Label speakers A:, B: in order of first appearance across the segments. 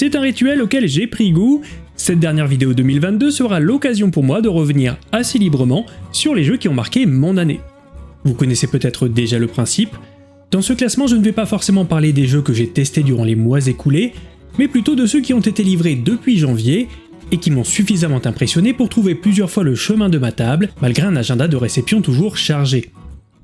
A: C'est un rituel auquel j'ai pris goût, cette dernière vidéo 2022 sera l'occasion pour moi de revenir assez librement sur les jeux qui ont marqué mon année. Vous connaissez peut-être déjà le principe, dans ce classement je ne vais pas forcément parler des jeux que j'ai testés durant les mois écoulés, mais plutôt de ceux qui ont été livrés depuis janvier et qui m'ont suffisamment impressionné pour trouver plusieurs fois le chemin de ma table, malgré un agenda de réception toujours chargé.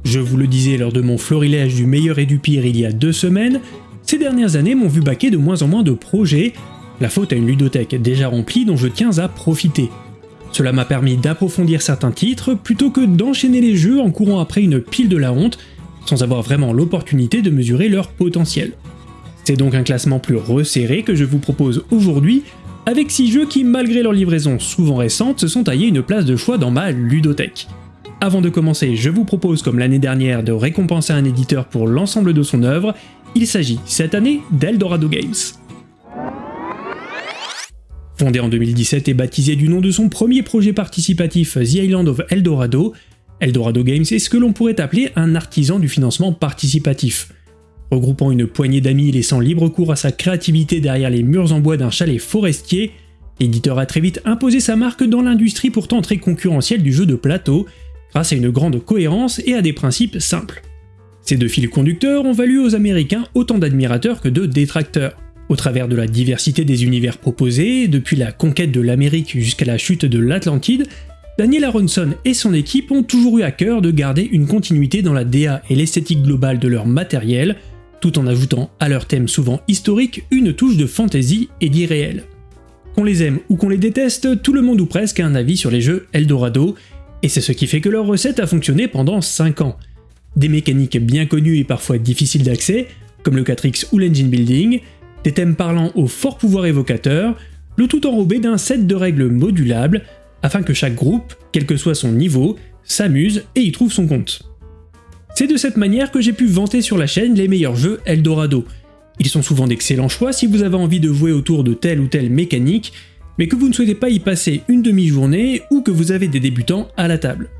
A: Je vous le disais lors de mon florilège du meilleur et du pire il y a deux semaines, ces dernières années m'ont vu baquer de moins en moins de projets, la faute à une ludothèque déjà remplie dont je tiens à profiter. Cela m'a permis d'approfondir certains titres plutôt que d'enchaîner les jeux en courant après une pile de la honte, sans avoir vraiment l'opportunité de mesurer leur potentiel. C'est donc un classement plus resserré que je vous propose aujourd'hui, avec 6 jeux qui, malgré leur livraison souvent récente, se sont taillés une place de choix dans ma ludothèque. Avant de commencer, je vous propose comme l'année dernière de récompenser un éditeur pour l'ensemble de son œuvre, il s'agit cette année d'Eldorado Games. Fondé en 2017 et baptisé du nom de son premier projet participatif The Island of Eldorado, Eldorado Games est ce que l'on pourrait appeler un artisan du financement participatif. Regroupant une poignée d'amis et laissant libre cours à sa créativité derrière les murs en bois d'un chalet forestier, l'éditeur a très vite imposé sa marque dans l'industrie pourtant très concurrentielle du jeu de plateau, grâce à une grande cohérence et à des principes simples. Ces deux fils conducteurs ont valu aux Américains autant d'admirateurs que de détracteurs. Au travers de la diversité des univers proposés, depuis la conquête de l'Amérique jusqu'à la chute de l'Atlantide, Daniel Aronson et son équipe ont toujours eu à cœur de garder une continuité dans la DA et l'esthétique globale de leur matériel, tout en ajoutant à leur thème souvent historique une touche de fantasy et d'irréel. Qu'on les aime ou qu'on les déteste, tout le monde ou presque a un avis sur les jeux Eldorado, et c'est ce qui fait que leur recette a fonctionné pendant 5 ans. Des mécaniques bien connues et parfois difficiles d'accès, comme le 4X ou l'engine building, des thèmes parlant au fort pouvoir évocateur, le tout enrobé d'un set de règles modulables, afin que chaque groupe, quel que soit son niveau, s'amuse et y trouve son compte. C'est de cette manière que j'ai pu vanter sur la chaîne les meilleurs jeux Eldorado. Ils sont souvent d'excellents choix si vous avez envie de jouer autour de telle ou telle mécanique, mais que vous ne souhaitez pas y passer une demi-journée ou que vous avez des débutants à la table.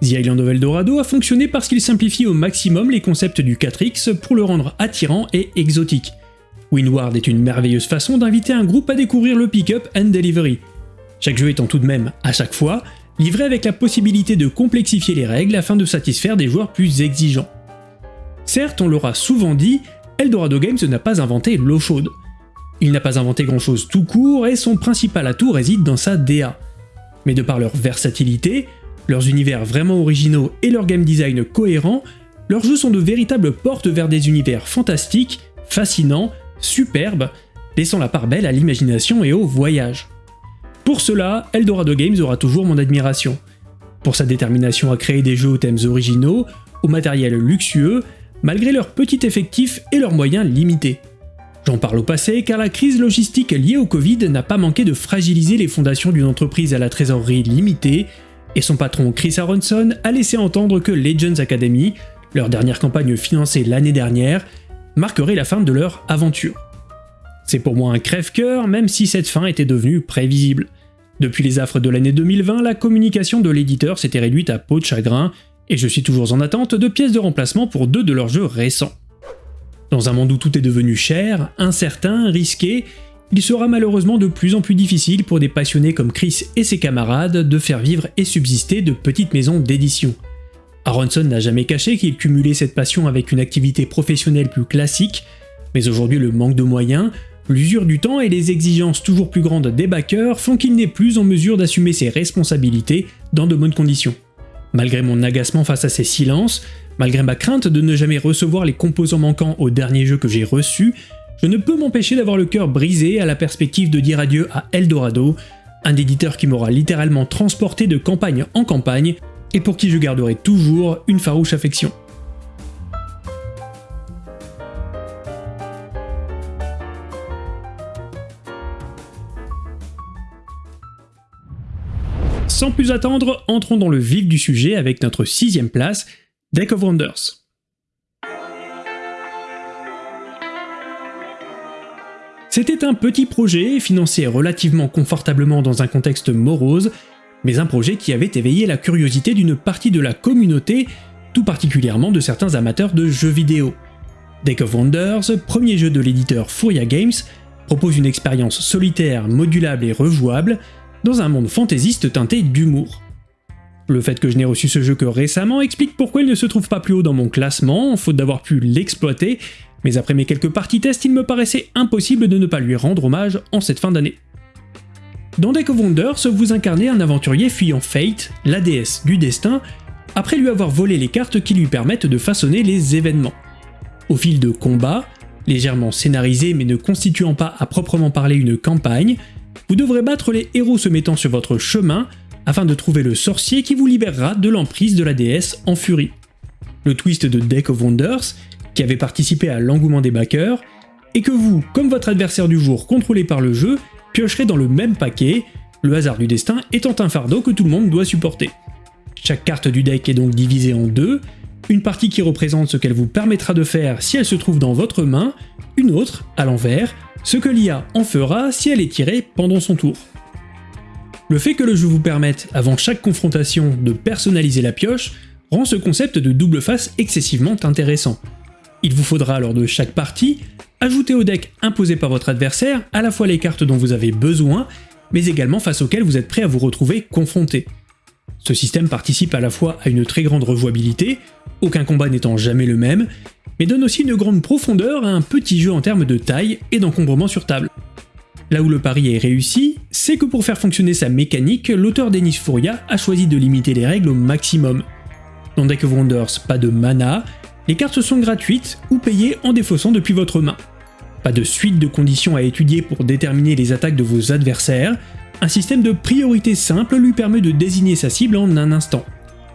A: The Island of Eldorado a fonctionné parce qu'il simplifie au maximum les concepts du 4X pour le rendre attirant et exotique. Winward est une merveilleuse façon d'inviter un groupe à découvrir le pick-up and delivery. Chaque jeu étant tout de même, à chaque fois, livré avec la possibilité de complexifier les règles afin de satisfaire des joueurs plus exigeants. Certes, on l'aura souvent dit, Eldorado Games n'a pas inventé l'eau chaude. Il n'a pas inventé grand chose tout court et son principal atout réside dans sa DA. Mais de par leur versatilité, leurs univers vraiment originaux et leur game design cohérent, leurs jeux sont de véritables portes vers des univers fantastiques, fascinants, superbes, laissant la part belle à l'imagination et au voyage. Pour cela, Eldorado Games aura toujours mon admiration. Pour sa détermination à créer des jeux aux thèmes originaux, au matériel luxueux, malgré leur petit effectif et leurs moyens limités. J'en parle au passé car la crise logistique liée au Covid n'a pas manqué de fragiliser les fondations d'une entreprise à la trésorerie limitée, et son patron Chris Aronson a laissé entendre que Legends Academy, leur dernière campagne financée l'année dernière, marquerait la fin de leur aventure. C'est pour moi un crève-cœur, même si cette fin était devenue prévisible. Depuis les affres de l'année 2020, la communication de l'éditeur s'était réduite à peau de chagrin, et je suis toujours en attente de pièces de remplacement pour deux de leurs jeux récents. Dans un monde où tout est devenu cher, incertain, risqué, il sera malheureusement de plus en plus difficile pour des passionnés comme Chris et ses camarades de faire vivre et subsister de petites maisons d'édition. Aronson n'a jamais caché qu'il cumulait cette passion avec une activité professionnelle plus classique, mais aujourd'hui le manque de moyens, L'usure du temps et les exigences toujours plus grandes des backers font qu'il n'est plus en mesure d'assumer ses responsabilités dans de bonnes conditions. Malgré mon agacement face à ces silences, malgré ma crainte de ne jamais recevoir les composants manquants au dernier jeu que j'ai reçu, je ne peux m'empêcher d'avoir le cœur brisé à la perspective de dire adieu à Eldorado, un éditeur qui m'aura littéralement transporté de campagne en campagne et pour qui je garderai toujours une farouche affection. Sans plus attendre, entrons dans le vif du sujet avec notre sixième place, Deck of Wonders. C'était un petit projet, financé relativement confortablement dans un contexte morose, mais un projet qui avait éveillé la curiosité d'une partie de la communauté, tout particulièrement de certains amateurs de jeux vidéo. Deck of Wonders, premier jeu de l'éditeur Furia Games, propose une expérience solitaire, modulable et rejouable, dans un monde fantaisiste teinté d'humour. Le fait que je n'ai reçu ce jeu que récemment explique pourquoi il ne se trouve pas plus haut dans mon classement, faute d'avoir pu l'exploiter, mais après mes quelques parties tests, il me paraissait impossible de ne pas lui rendre hommage en cette fin d'année. Dans Deck of Wonders, vous incarnez un aventurier fuyant Fate, la déesse du destin, après lui avoir volé les cartes qui lui permettent de façonner les événements. Au fil de combats, légèrement scénarisés mais ne constituant pas à proprement parler une campagne, vous devrez battre les héros se mettant sur votre chemin afin de trouver le sorcier qui vous libérera de l'emprise de la déesse en furie. Le twist de Deck of Wonders, qui avait participé à l'engouement des backers, est que vous, comme votre adversaire du jour contrôlé par le jeu, piocherez dans le même paquet, le hasard du destin étant un fardeau que tout le monde doit supporter. Chaque carte du deck est donc divisée en deux, une partie qui représente ce qu'elle vous permettra de faire si elle se trouve dans votre main, une autre, à l'envers, ce que l'IA en fera si elle est tirée pendant son tour. Le fait que le jeu vous permette, avant chaque confrontation, de personnaliser la pioche, rend ce concept de double face excessivement intéressant. Il vous faudra lors de chaque partie ajouter au deck imposé par votre adversaire à la fois les cartes dont vous avez besoin, mais également face auxquelles vous êtes prêt à vous retrouver confronté. Ce système participe à la fois à une très grande rejouabilité, aucun combat n'étant jamais le même, mais donne aussi une grande profondeur à un petit jeu en termes de taille et d'encombrement sur table. Là où le pari est réussi, c'est que pour faire fonctionner sa mécanique, l'auteur Denis Fouria a choisi de limiter les règles au maximum. Dans Deck Wonders, pas de mana, les cartes sont gratuites ou payées en défaussant depuis votre main. Pas de suite de conditions à étudier pour déterminer les attaques de vos adversaires, un système de priorité simple lui permet de désigner sa cible en un instant.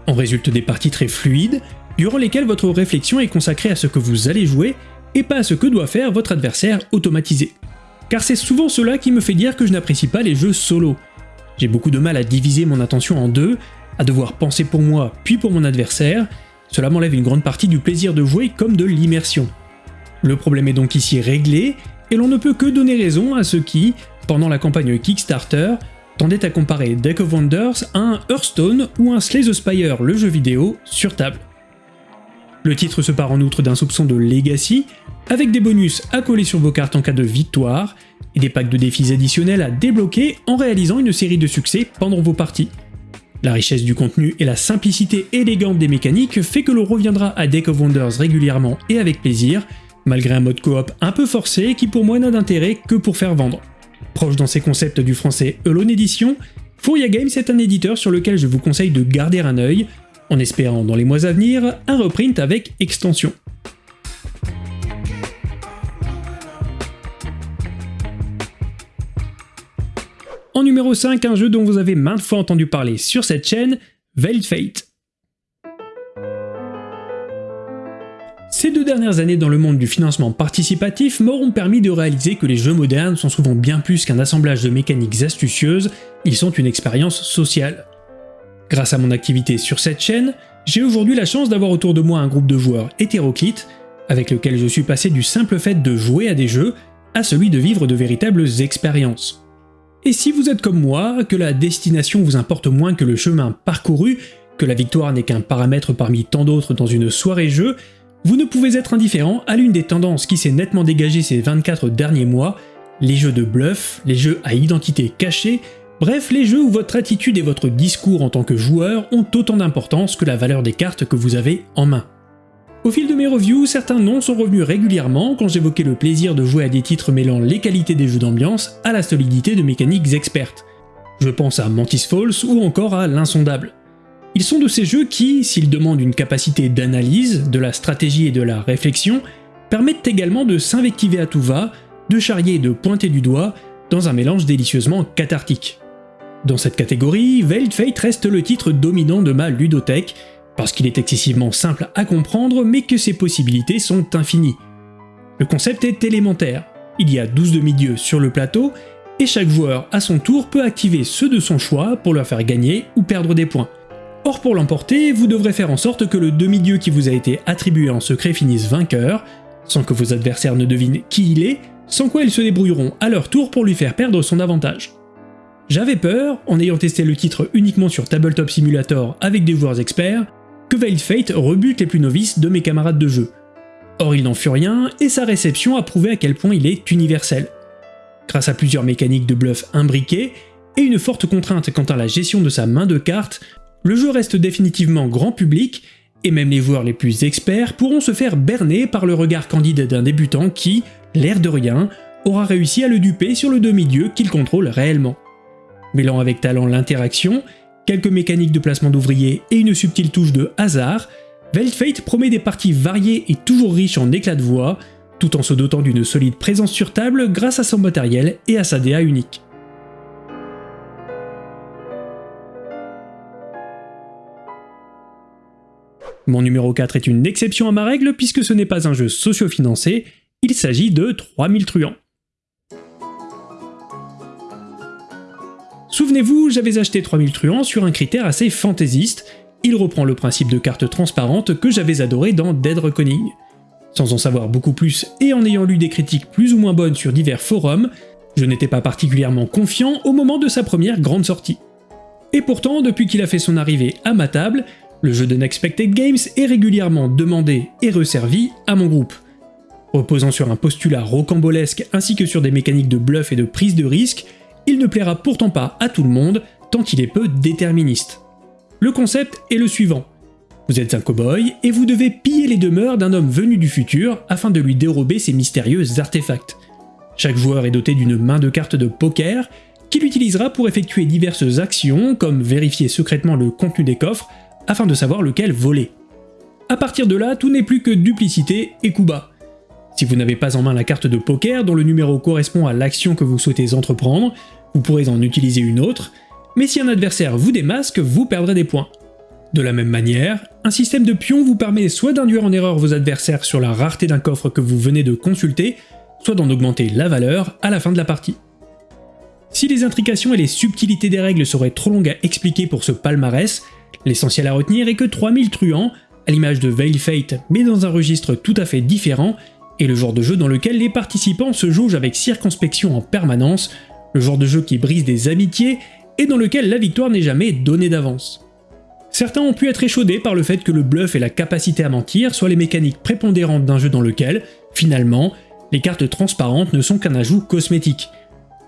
A: En résulte des parties très fluides, durant lesquelles votre réflexion est consacrée à ce que vous allez jouer et pas à ce que doit faire votre adversaire automatisé car c'est souvent cela qui me fait dire que je n'apprécie pas les jeux solo. J'ai beaucoup de mal à diviser mon attention en deux, à devoir penser pour moi puis pour mon adversaire, cela m'enlève une grande partie du plaisir de jouer comme de l'immersion. Le problème est donc ici réglé, et l'on ne peut que donner raison à ceux qui, pendant la campagne Kickstarter, tendaient à comparer Deck of Wonders à un Hearthstone ou un Slay the Spire, le jeu vidéo, sur table. Le titre se part en outre d'un soupçon de legacy, avec des bonus à coller sur vos cartes en cas de victoire, et des packs de défis additionnels à débloquer en réalisant une série de succès pendant vos parties. La richesse du contenu et la simplicité élégante des mécaniques fait que l'on reviendra à Deck of Wonders régulièrement et avec plaisir, malgré un mode coop un peu forcé qui pour moi n'a d'intérêt que pour faire vendre. Proche dans ses concepts du français Alone Edition, Furia Games est un éditeur sur lequel je vous conseille de garder un œil, en espérant dans les mois à venir un reprint avec extension. En numéro 5, un jeu dont vous avez maintes fois entendu parler sur cette chaîne, Veiled Fate. Ces deux dernières années dans le monde du financement participatif m'auront permis de réaliser que les jeux modernes sont souvent bien plus qu'un assemblage de mécaniques astucieuses, ils sont une expérience sociale. Grâce à mon activité sur cette chaîne, j'ai aujourd'hui la chance d'avoir autour de moi un groupe de joueurs hétéroclites, avec lequel je suis passé du simple fait de jouer à des jeux à celui de vivre de véritables expériences. Et si vous êtes comme moi, que la destination vous importe moins que le chemin parcouru, que la victoire n'est qu'un paramètre parmi tant d'autres dans une soirée jeu, vous ne pouvez être indifférent à l'une des tendances qui s'est nettement dégagée ces 24 derniers mois, les jeux de bluff, les jeux à identité cachée, Bref, les jeux où votre attitude et votre discours en tant que joueur ont autant d'importance que la valeur des cartes que vous avez en main. Au fil de mes reviews, certains noms sont revenus régulièrement quand j'évoquais le plaisir de jouer à des titres mêlant les qualités des jeux d'ambiance à la solidité de mécaniques expertes. Je pense à Mantis Falls ou encore à L'Insondable. Ils sont de ces jeux qui, s'ils demandent une capacité d'analyse, de la stratégie et de la réflexion, permettent également de s'invectiver à tout va, de charrier et de pointer du doigt, dans un mélange délicieusement cathartique. Dans cette catégorie, Veiled Fate reste le titre dominant de ma ludothèque, parce qu'il est excessivement simple à comprendre mais que ses possibilités sont infinies. Le concept est élémentaire, il y a 12 demi-dieux sur le plateau, et chaque joueur à son tour peut activer ceux de son choix pour leur faire gagner ou perdre des points. Or pour l'emporter, vous devrez faire en sorte que le demi-dieu qui vous a été attribué en secret finisse vainqueur, sans que vos adversaires ne devinent qui il est, sans quoi ils se débrouilleront à leur tour pour lui faire perdre son avantage. J'avais peur, en ayant testé le titre uniquement sur Tabletop Simulator avec des joueurs experts, que Veiled Fate rebute les plus novices de mes camarades de jeu. Or il n'en fut rien, et sa réception a prouvé à quel point il est universel. Grâce à plusieurs mécaniques de bluff imbriquées et une forte contrainte quant à la gestion de sa main de cartes, le jeu reste définitivement grand public et même les joueurs les plus experts pourront se faire berner par le regard candide d'un débutant qui, l'air de rien, aura réussi à le duper sur le demi-dieu qu'il contrôle réellement. Mêlant avec talent l'interaction, quelques mécaniques de placement d'ouvriers et une subtile touche de hasard, Veiled promet des parties variées et toujours riches en éclats de voix, tout en se dotant d'une solide présence sur table grâce à son matériel et à sa DA unique. Mon numéro 4 est une exception à ma règle puisque ce n'est pas un jeu socio-financé, il s'agit de 3000 truands. Souvenez-vous, j'avais acheté 3000 truands sur un critère assez fantaisiste, il reprend le principe de carte transparente que j'avais adoré dans Dead Reckoning. Sans en savoir beaucoup plus et en ayant lu des critiques plus ou moins bonnes sur divers forums, je n'étais pas particulièrement confiant au moment de sa première grande sortie. Et pourtant, depuis qu'il a fait son arrivée à ma table, le jeu de Nexpected Games est régulièrement demandé et resservi à mon groupe. Reposant sur un postulat rocambolesque ainsi que sur des mécaniques de bluff et de prise de risque, il ne plaira pourtant pas à tout le monde tant qu'il est peu déterministe. Le concept est le suivant. Vous êtes un cow-boy et vous devez piller les demeures d'un homme venu du futur afin de lui dérober ses mystérieux artefacts. Chaque joueur est doté d'une main de cartes de poker qu'il utilisera pour effectuer diverses actions comme vérifier secrètement le contenu des coffres afin de savoir lequel voler. A partir de là, tout n'est plus que duplicité et coup bas. Si vous n'avez pas en main la carte de poker dont le numéro correspond à l'action que vous souhaitez entreprendre, vous pourrez en utiliser une autre, mais si un adversaire vous démasque, vous perdrez des points. De la même manière, un système de pions vous permet soit d'induire en erreur vos adversaires sur la rareté d'un coffre que vous venez de consulter, soit d'en augmenter la valeur à la fin de la partie. Si les intrications et les subtilités des règles seraient trop longues à expliquer pour ce palmarès, L'essentiel à retenir est que 3000 truands, à l'image de Veil Fate mais dans un registre tout à fait différent, est le genre de jeu dans lequel les participants se jaugent avec circonspection en permanence, le genre de jeu qui brise des amitiés et dans lequel la victoire n'est jamais donnée d'avance. Certains ont pu être échaudés par le fait que le bluff et la capacité à mentir soient les mécaniques prépondérantes d'un jeu dans lequel, finalement, les cartes transparentes ne sont qu'un ajout cosmétique.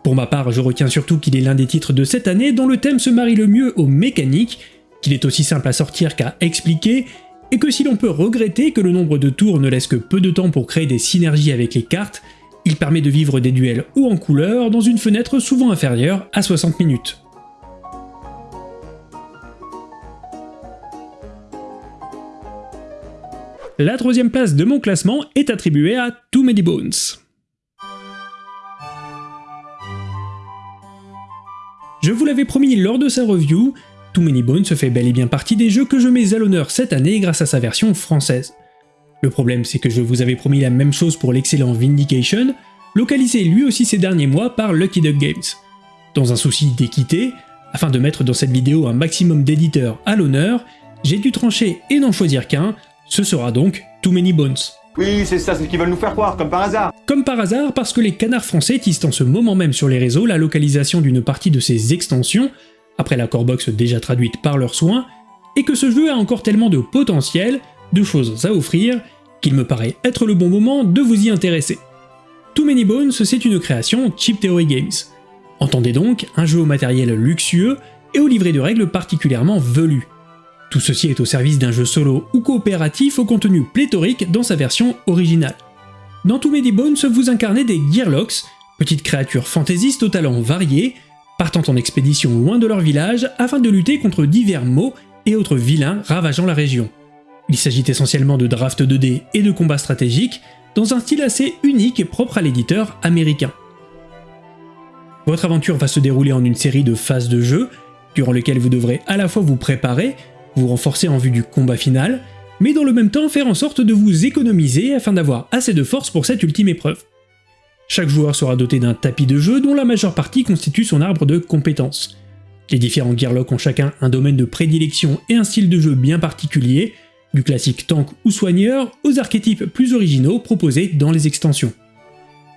A: Pour ma part, je retiens surtout qu'il est l'un des titres de cette année dont le thème se marie le mieux aux mécaniques qu'il est aussi simple à sortir qu'à expliquer, et que si l'on peut regretter que le nombre de tours ne laisse que peu de temps pour créer des synergies avec les cartes, il permet de vivre des duels ou en couleur dans une fenêtre souvent inférieure à 60 minutes. La troisième place de mon classement est attribuée à Too Many Bones. Je vous l'avais promis lors de sa review, Too Many Bones fait bel et bien partie des jeux que je mets à l'honneur cette année grâce à sa version française. Le problème c'est que je vous avais promis la même chose pour l'excellent Vindication, localisé lui aussi ces derniers mois par Lucky Duck Games. Dans un souci d'équité, afin de mettre dans cette vidéo un maximum d'éditeurs à l'honneur, j'ai dû trancher et n'en choisir qu'un, ce sera donc Too Many Bones.
B: Oui, c'est ça, c'est ce qu'ils veulent nous faire croire, comme par hasard.
A: Comme par hasard, parce que les canards français tissent en ce moment même sur les réseaux la localisation d'une partie de ces extensions, après la box déjà traduite par leurs soins, et que ce jeu a encore tellement de potentiel, de choses à offrir, qu'il me paraît être le bon moment de vous y intéresser. Too Many Bones, c'est une création Cheap Theory Games. Entendez donc un jeu au matériel luxueux et au livret de règles particulièrement velu. Tout ceci est au service d'un jeu solo ou coopératif au contenu pléthorique dans sa version originale. Dans Too Many Bones, vous incarnez des Gearlocks, petites créatures fantaisistes au talent varié, partant en expédition loin de leur village afin de lutter contre divers maux et autres vilains ravageant la région. Il s'agit essentiellement de draft 2D et de combats stratégiques, dans un style assez unique et propre à l'éditeur américain. Votre aventure va se dérouler en une série de phases de jeu, durant lesquelles vous devrez à la fois vous préparer, vous renforcer en vue du combat final, mais dans le même temps faire en sorte de vous économiser afin d'avoir assez de force pour cette ultime épreuve. Chaque joueur sera doté d'un tapis de jeu dont la majeure partie constitue son arbre de compétences. Les différents Gearlocks ont chacun un domaine de prédilection et un style de jeu bien particulier, du classique tank ou soigneur aux archétypes plus originaux proposés dans les extensions.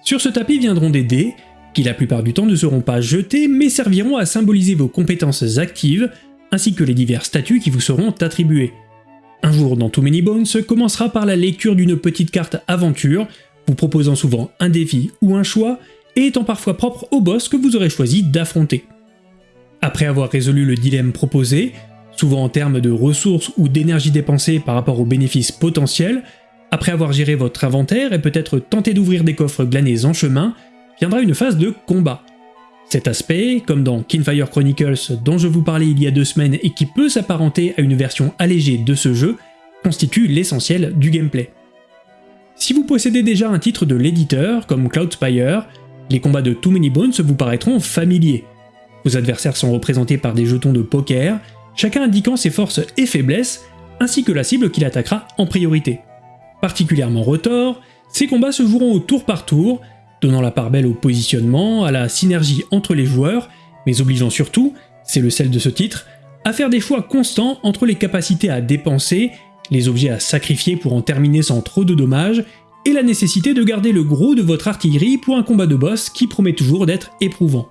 A: Sur ce tapis viendront des dés, qui la plupart du temps ne seront pas jetés mais serviront à symboliser vos compétences actives, ainsi que les divers statuts qui vous seront attribués. Un jour dans Too Many Bones commencera par la lecture d'une petite carte aventure vous proposant souvent un défi ou un choix, et étant parfois propre au boss que vous aurez choisi d'affronter. Après avoir résolu le dilemme proposé, souvent en termes de ressources ou d'énergie dépensée par rapport aux bénéfices potentiels, après avoir géré votre inventaire et peut-être tenté d'ouvrir des coffres glanés en chemin, viendra une phase de combat. Cet aspect, comme dans Kinfire Chronicles dont je vous parlais il y a deux semaines et qui peut s'apparenter à une version allégée de ce jeu, constitue l'essentiel du gameplay. Si vous possédez déjà un titre de l'éditeur, comme Cloudspire, les combats de Too Many Bones vous paraîtront familiers. Vos adversaires sont représentés par des jetons de poker, chacun indiquant ses forces et faiblesses, ainsi que la cible qu'il attaquera en priorité. Particulièrement retors, ces combats se joueront au tour par tour, donnant la part belle au positionnement, à la synergie entre les joueurs, mais obligeant surtout, c'est le sel de ce titre, à faire des choix constants entre les capacités à dépenser, les objets à sacrifier pour en terminer sans trop de dommages, et la nécessité de garder le gros de votre artillerie pour un combat de boss qui promet toujours d'être éprouvant.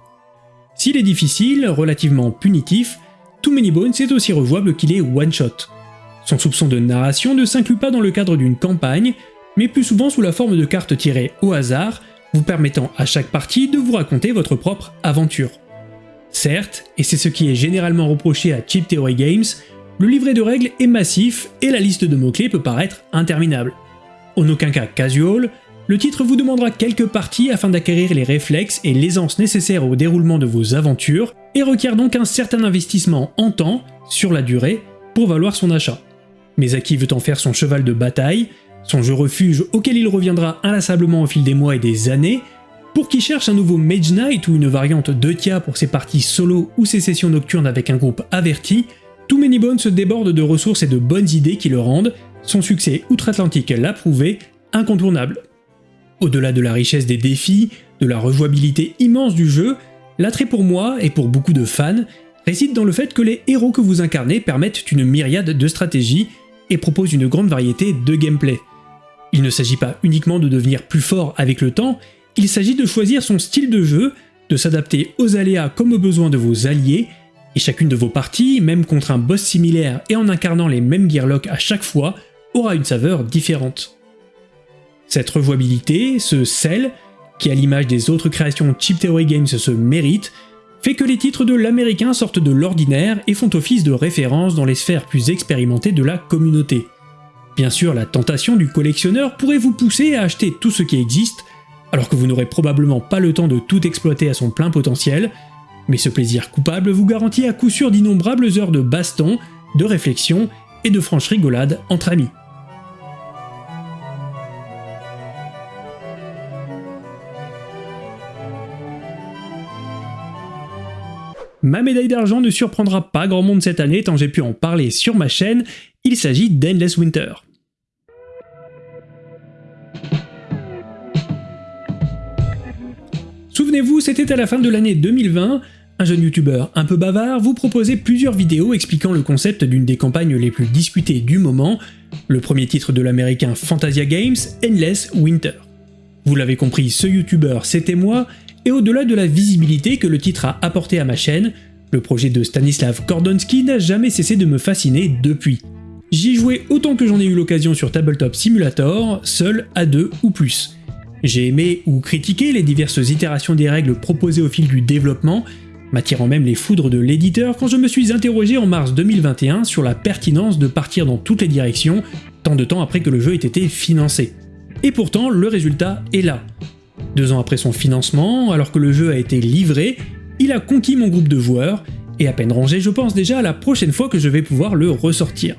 A: S'il est difficile, relativement punitif, Too Many Bones est aussi rejouable qu'il est one-shot. Son soupçon de narration ne s'inclut pas dans le cadre d'une campagne, mais plus souvent sous la forme de cartes tirées au hasard, vous permettant à chaque partie de vous raconter votre propre aventure. Certes, et c'est ce qui est généralement reproché à Cheap Theory Games, le livret de règles est massif et la liste de mots-clés peut paraître interminable. En aucun cas casual, le titre vous demandera quelques parties afin d'acquérir les réflexes et l'aisance nécessaires au déroulement de vos aventures, et requiert donc un certain investissement en temps, sur la durée, pour valoir son achat. Mais à qui veut en faire son cheval de bataille, son jeu refuge auquel il reviendra inlassablement au fil des mois et des années, pour qui cherche un nouveau Mage Knight ou une variante de Tia pour ses parties solo ou ses sessions nocturnes avec un groupe averti, Too Many Bones se déborde de ressources et de bonnes idées qui le rendent, son succès outre-Atlantique l'a prouvé, incontournable. Au-delà de la richesse des défis, de la rejouabilité immense du jeu, l'attrait pour moi et pour beaucoup de fans réside dans le fait que les héros que vous incarnez permettent une myriade de stratégies et proposent une grande variété de gameplay. Il ne s'agit pas uniquement de devenir plus fort avec le temps, il s'agit de choisir son style de jeu, de s'adapter aux aléas comme aux besoins de vos alliés, et chacune de vos parties, même contre un boss similaire et en incarnant les mêmes gearlocks à chaque fois, aura une saveur différente. Cette rejouabilité, ce sel, qui à l'image des autres créations Cheap Theory Games se mérite, fait que les titres de l'américain sortent de l'ordinaire et font office de référence dans les sphères plus expérimentées de la communauté. Bien sûr, la tentation du collectionneur pourrait vous pousser à acheter tout ce qui existe, alors que vous n'aurez probablement pas le temps de tout exploiter à son plein potentiel, mais ce plaisir coupable vous garantit à coup sûr d'innombrables heures de baston, de réflexion et de franche rigolade entre amis. Ma médaille d'argent ne surprendra pas grand monde cette année tant j'ai pu en parler sur ma chaîne, il s'agit d'Endless Winter. Souvenez-vous, c'était à la fin de l'année 2020, un jeune youtubeur un peu bavard vous proposait plusieurs vidéos expliquant le concept d'une des campagnes les plus discutées du moment, le premier titre de l'américain Fantasia Games, Endless Winter. Vous l'avez compris, ce youtubeur c'était moi, et au-delà de la visibilité que le titre a apporté à ma chaîne, le projet de Stanislav Kordonski n'a jamais cessé de me fasciner depuis. J'y jouais autant que j'en ai eu l'occasion sur Tabletop Simulator, seul à deux ou plus. J'ai aimé ou critiqué les diverses itérations des règles proposées au fil du développement, m'attirant même les foudres de l'éditeur quand je me suis interrogé en mars 2021 sur la pertinence de partir dans toutes les directions, tant de temps après que le jeu ait été financé. Et pourtant, le résultat est là. Deux ans après son financement, alors que le jeu a été livré, il a conquis mon groupe de joueurs, et à peine rangé, je pense déjà à la prochaine fois que je vais pouvoir le ressortir.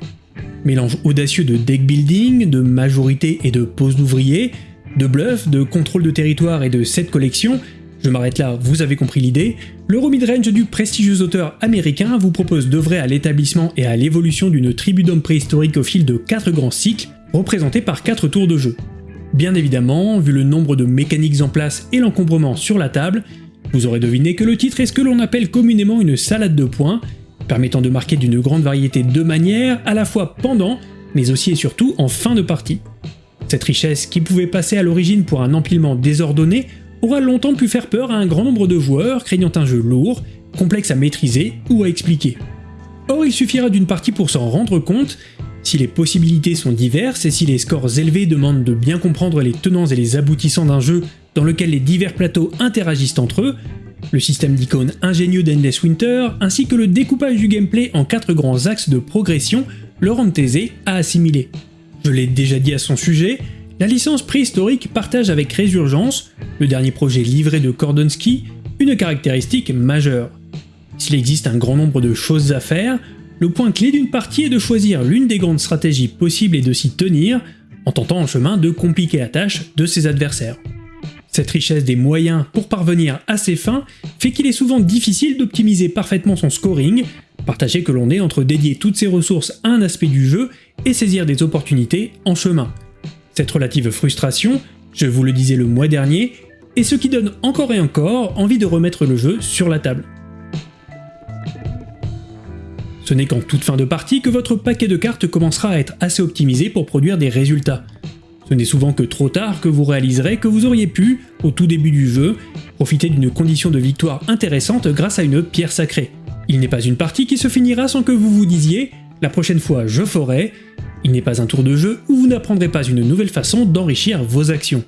A: Mélange audacieux de deck building, de majorité et de pose d'ouvriers, de bluff, de contrôle de territoire et de set collection, je m'arrête là, vous avez compris l'idée, l'Euro Midrange du prestigieux auteur américain vous propose d'œuvrer à l'établissement et à l'évolution d'une tribu d'hommes préhistoriques au fil de 4 grands cycles, représentés par 4 tours de jeu. Bien évidemment, vu le nombre de mécaniques en place et l'encombrement sur la table, vous aurez deviné que le titre est ce que l'on appelle communément une salade de points, permettant de marquer d'une grande variété de manières, à la fois pendant, mais aussi et surtout en fin de partie. Cette richesse, qui pouvait passer à l'origine pour un empilement désordonné, aura longtemps pu faire peur à un grand nombre de joueurs craignant un jeu lourd, complexe à maîtriser ou à expliquer. Or il suffira d'une partie pour s'en rendre compte, si les possibilités sont diverses et si les scores élevés demandent de bien comprendre les tenants et les aboutissants d'un jeu dans lequel les divers plateaux interagissent entre eux, le système d'icônes ingénieux d'Endless Winter, ainsi que le découpage du gameplay en quatre grands axes de progression le rendent aisé à assimiler. Je l'ai déjà dit à son sujet, la licence préhistorique partage avec Résurgence, le dernier projet livré de Kordonsky, une caractéristique majeure. S'il existe un grand nombre de choses à faire, le point clé d'une partie est de choisir l'une des grandes stratégies possibles et de s'y tenir, en tentant en chemin de compliquer la tâche de ses adversaires. Cette richesse des moyens pour parvenir à ses fins fait qu'il est souvent difficile d'optimiser parfaitement son scoring, partager que l'on est entre dédier toutes ses ressources à un aspect du jeu et saisir des opportunités en chemin. Cette relative frustration, je vous le disais le mois dernier, est ce qui donne encore et encore envie de remettre le jeu sur la table. Ce n'est qu'en toute fin de partie que votre paquet de cartes commencera à être assez optimisé pour produire des résultats. Ce n'est souvent que trop tard que vous réaliserez que vous auriez pu, au tout début du jeu, profiter d'une condition de victoire intéressante grâce à une pierre sacrée. Il n'est pas une partie qui se finira sans que vous vous disiez « la prochaine fois je ferai », il n'est pas un tour de jeu où vous n'apprendrez pas une nouvelle façon d'enrichir vos actions.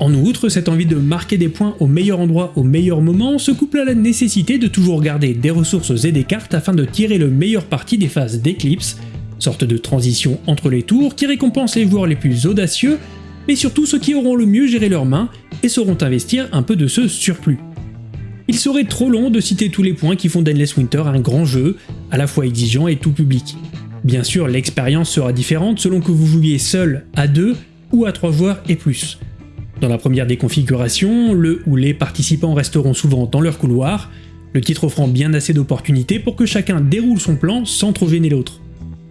A: En outre, cette envie de marquer des points au meilleur endroit au meilleur moment se couple à la nécessité de toujours garder des ressources et des cartes afin de tirer le meilleur parti des phases d'éclipse, sorte de transition entre les tours qui récompense les joueurs les plus audacieux, mais surtout ceux qui auront le mieux géré leurs mains et sauront investir un peu de ce surplus. Il serait trop long de citer tous les points qui font d'Endless Winter un grand jeu, à la fois exigeant et tout public. Bien sûr, l'expérience sera différente selon que vous jouiez seul, à deux ou à trois joueurs et plus. Dans la première des configurations, le ou les participants resteront souvent dans leur couloir, le titre offrant bien assez d'opportunités pour que chacun déroule son plan sans trop gêner l'autre.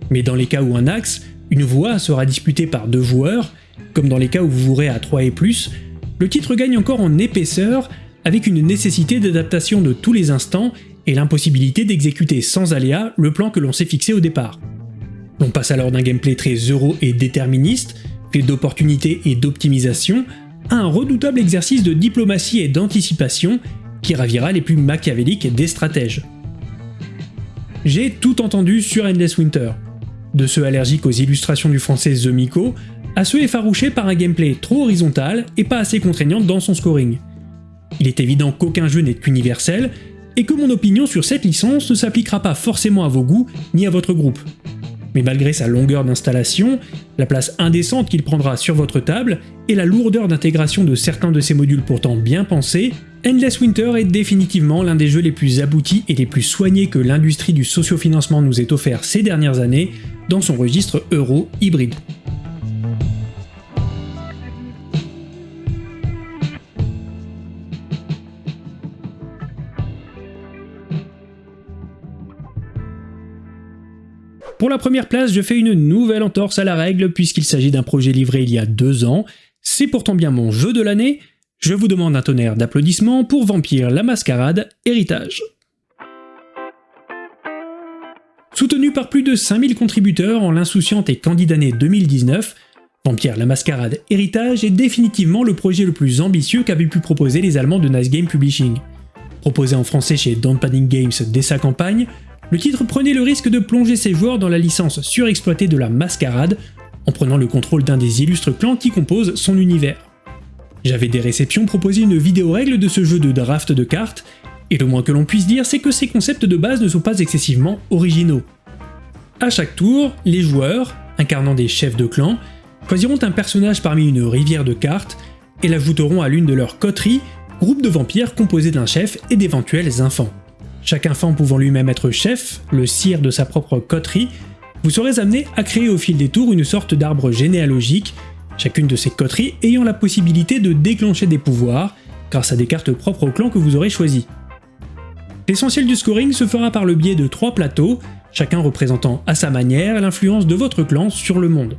A: Mais dans les cas où un axe, une voie sera disputée par deux joueurs, comme dans les cas où vous jouerez à 3 et plus, le titre gagne encore en épaisseur avec une nécessité d'adaptation de tous les instants et l'impossibilité d'exécuter sans aléa le plan que l'on s'est fixé au départ. On passe alors d'un gameplay très euro et déterministe, fait d'opportunités et d'optimisation, à un redoutable exercice de diplomatie et d'anticipation qui ravira les plus machiavéliques des stratèges. J'ai tout entendu sur Endless Winter, de ceux allergiques aux illustrations du français The Miko, à ceux effarouchés par un gameplay trop horizontal et pas assez contraignant dans son scoring. Il est évident qu'aucun jeu n'est universel, et que mon opinion sur cette licence ne s'appliquera pas forcément à vos goûts ni à votre groupe mais malgré sa longueur d'installation, la place indécente qu'il prendra sur votre table et la lourdeur d'intégration de certains de ces modules pourtant bien pensés, Endless Winter est définitivement l'un des jeux les plus aboutis et les plus soignés que l'industrie du sociofinancement nous ait offert ces dernières années dans son registre euro hybride. Pour la première place, je fais une nouvelle entorse à la règle puisqu'il s'agit d'un projet livré il y a deux ans. C'est pourtant bien mon jeu de l'année. Je vous demande un tonnerre d'applaudissements pour Vampire la Mascarade Héritage. Soutenu par plus de 5000 contributeurs en l'insouciante et candide année 2019, Vampire la Mascarade Héritage est définitivement le projet le plus ambitieux qu'avaient pu proposer les Allemands de Nice Game Publishing. Proposé en français chez Don't Games dès sa campagne, le titre prenait le risque de plonger ses joueurs dans la licence surexploitée de la mascarade, en prenant le contrôle d'un des illustres clans qui composent son univers. J'avais des réceptions proposé une vidéo règle de ce jeu de draft de cartes, et le moins que l'on puisse dire c'est que ces concepts de base ne sont pas excessivement originaux. À chaque tour, les joueurs, incarnant des chefs de clan, choisiront un personnage parmi une rivière de cartes et l'ajouteront à l'une de leurs coteries, groupe de vampires composé d'un chef et d'éventuels enfants chaque enfant pouvant lui-même être chef, le sire de sa propre coterie, vous serez amené à créer au fil des tours une sorte d'arbre généalogique, chacune de ces coteries ayant la possibilité de déclencher des pouvoirs grâce à des cartes propres au clan que vous aurez choisi. L'essentiel du scoring se fera par le biais de trois plateaux, chacun représentant à sa manière l'influence de votre clan sur le monde.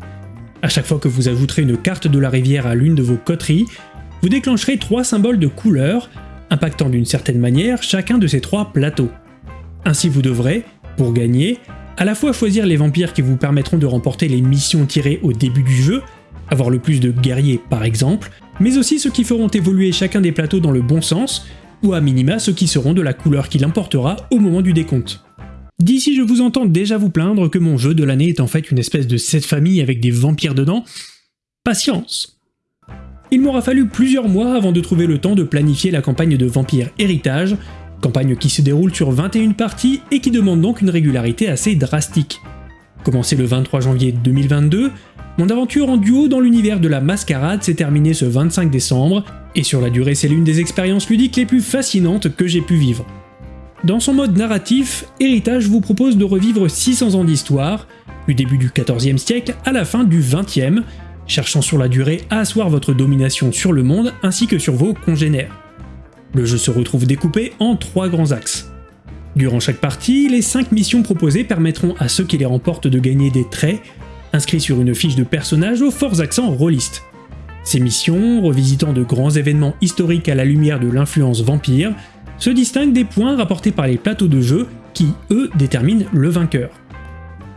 A: À chaque fois que vous ajouterez une carte de la rivière à l'une de vos coteries, vous déclencherez trois symboles de couleur impactant d'une certaine manière chacun de ces trois plateaux. Ainsi vous devrez, pour gagner, à la fois choisir les vampires qui vous permettront de remporter les missions tirées au début du jeu, avoir le plus de guerriers par exemple, mais aussi ceux qui feront évoluer chacun des plateaux dans le bon sens, ou à minima ceux qui seront de la couleur qu'il importera au moment du décompte. D'ici je vous entends déjà vous plaindre que mon jeu de l'année est en fait une espèce de cette famille avec des vampires dedans. Patience il m'aura fallu plusieurs mois avant de trouver le temps de planifier la campagne de Vampire Héritage, campagne qui se déroule sur 21 parties et qui demande donc une régularité assez drastique. Commencé le 23 janvier 2022, mon aventure en duo dans l'univers de la mascarade s'est terminée ce 25 décembre, et sur la durée c'est l'une des expériences ludiques les plus fascinantes que j'ai pu vivre. Dans son mode narratif, Héritage vous propose de revivre 600 ans d'histoire, du début du 14e siècle à la fin du 20e, cherchant sur la durée à asseoir votre domination sur le monde ainsi que sur vos congénères. Le jeu se retrouve découpé en trois grands axes. Durant chaque partie, les 5 missions proposées permettront à ceux qui les remportent de gagner des traits, inscrits sur une fiche de personnage aux forts accents rôlistes. Ces missions, revisitant de grands événements historiques à la lumière de l'influence vampire, se distinguent des points rapportés par les plateaux de jeu qui, eux, déterminent le vainqueur.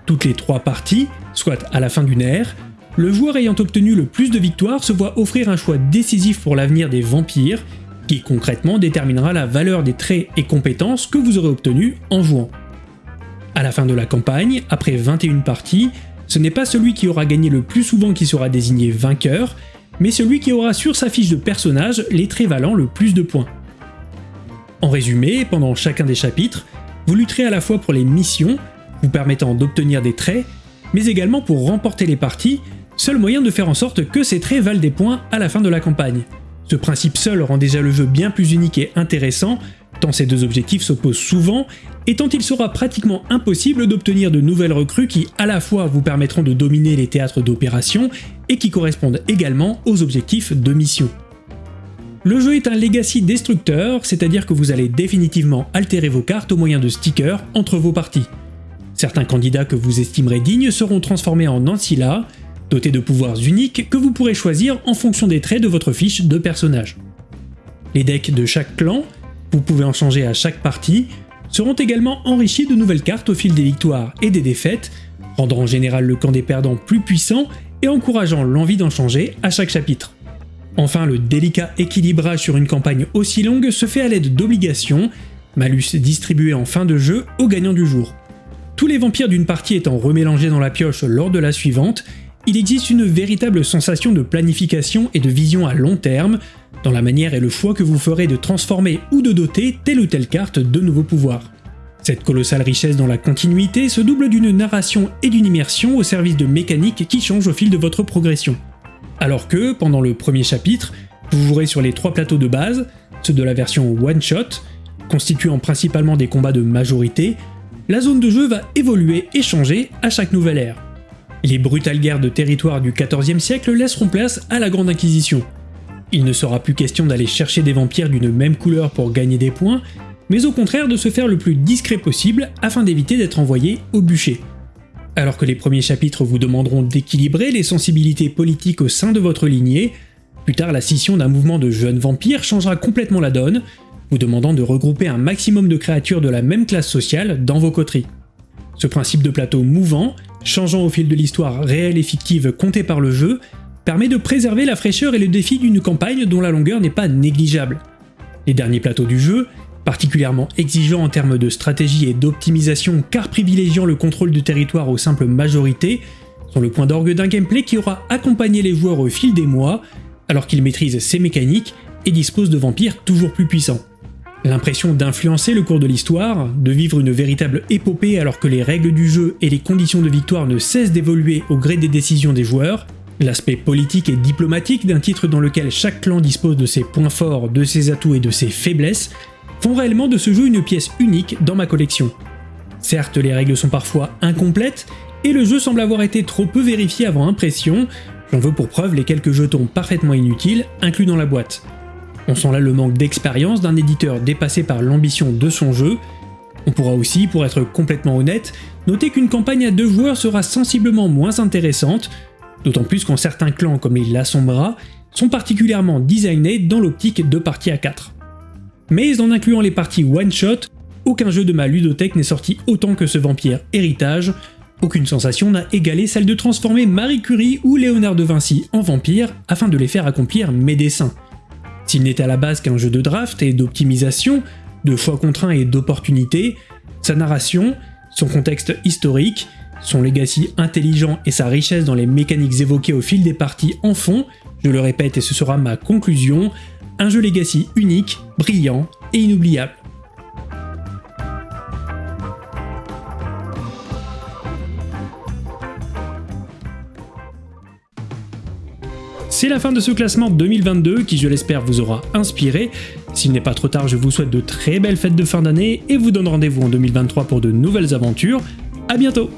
A: Toutes les trois parties, soit à la fin d'une ère, le joueur ayant obtenu le plus de victoires se voit offrir un choix décisif pour l'avenir des vampires, qui concrètement déterminera la valeur des traits et compétences que vous aurez obtenus en jouant. À la fin de la campagne, après 21 parties, ce n'est pas celui qui aura gagné le plus souvent qui sera désigné vainqueur, mais celui qui aura sur sa fiche de personnage les traits valant le plus de points. En résumé, pendant chacun des chapitres, vous lutterez à la fois pour les missions, vous permettant d'obtenir des traits, mais également pour remporter les parties, seul moyen de faire en sorte que ces traits valent des points à la fin de la campagne. Ce principe seul rend déjà le jeu bien plus unique et intéressant, tant ces deux objectifs s'opposent souvent, et tant il sera pratiquement impossible d'obtenir de nouvelles recrues qui à la fois vous permettront de dominer les théâtres d'opération et qui correspondent également aux objectifs de mission. Le jeu est un legacy destructeur, c'est-à-dire que vous allez définitivement altérer vos cartes au moyen de stickers entre vos parties. Certains candidats que vous estimerez dignes seront transformés en Ancilla, dotés de pouvoirs uniques que vous pourrez choisir en fonction des traits de votre fiche de personnage. Les decks de chaque clan, vous pouvez en changer à chaque partie, seront également enrichis de nouvelles cartes au fil des victoires et des défaites, rendant en général le camp des perdants plus puissant et encourageant l'envie d'en changer à chaque chapitre. Enfin, le délicat équilibrage sur une campagne aussi longue se fait à l'aide d'obligations, malus distribués en fin de jeu aux gagnants du jour. Tous les vampires d'une partie étant remélangés dans la pioche lors de la suivante, il existe une véritable sensation de planification et de vision à long terme, dans la manière et le choix que vous ferez de transformer ou de doter telle ou telle carte de nouveaux pouvoirs. Cette colossale richesse dans la continuité se double d'une narration et d'une immersion au service de mécaniques qui changent au fil de votre progression. Alors que, pendant le premier chapitre, vous jouerez sur les trois plateaux de base, ceux de la version one-shot, constituant principalement des combats de majorité, la zone de jeu va évoluer et changer à chaque nouvelle ère. Les brutales guerres de territoire du XIVe siècle laisseront place à la Grande Inquisition. Il ne sera plus question d'aller chercher des vampires d'une même couleur pour gagner des points, mais au contraire de se faire le plus discret possible afin d'éviter d'être envoyé au bûcher. Alors que les premiers chapitres vous demanderont d'équilibrer les sensibilités politiques au sein de votre lignée, plus tard la scission d'un mouvement de jeunes vampires changera complètement la donne, vous demandant de regrouper un maximum de créatures de la même classe sociale dans vos coteries. Ce principe de plateau mouvant, changeant au fil de l'histoire réelle et fictive contée par le jeu, permet de préserver la fraîcheur et le défi d'une campagne dont la longueur n'est pas négligeable. Les derniers plateaux du jeu, particulièrement exigeants en termes de stratégie et d'optimisation car privilégiant le contrôle du territoire aux simples majorités, sont le point d'orgue d'un gameplay qui aura accompagné les joueurs au fil des mois, alors qu'ils maîtrisent ses mécaniques et disposent de vampires toujours plus puissants. L'impression d'influencer le cours de l'histoire, de vivre une véritable épopée alors que les règles du jeu et les conditions de victoire ne cessent d'évoluer au gré des décisions des joueurs, l'aspect politique et diplomatique d'un titre dans lequel chaque clan dispose de ses points forts, de ses atouts et de ses faiblesses, font réellement de ce jeu une pièce unique dans ma collection. Certes, les règles sont parfois incomplètes, et le jeu semble avoir été trop peu vérifié avant impression, j'en veux pour preuve les quelques jetons parfaitement inutiles inclus dans la boîte. On sent là le manque d'expérience d'un éditeur dépassé par l'ambition de son jeu. On pourra aussi, pour être complètement honnête, noter qu'une campagne à deux joueurs sera sensiblement moins intéressante, d'autant plus qu'en certains clans comme les Lassombra sont particulièrement designés dans l'optique de parties à 4. Mais en incluant les parties one-shot, aucun jeu de ma ludothèque n'est sorti autant que ce Vampire Héritage, aucune sensation n'a égalé celle de transformer Marie Curie ou Léonard de Vinci en vampires afin de les faire accomplir mes dessins. S'il n'était à la base qu'un jeu de draft et d'optimisation, de choix contraints et d'opportunités, sa narration, son contexte historique, son legacy intelligent et sa richesse dans les mécaniques évoquées au fil des parties en font Je le répète et ce sera ma conclusion, un jeu Legacy unique, brillant et inoubliable. C'est la fin de ce classement 2022 qui, je l'espère, vous aura inspiré. S'il n'est pas trop tard, je vous souhaite de très belles fêtes de fin d'année et vous donne rendez-vous en 2023 pour de nouvelles aventures. A bientôt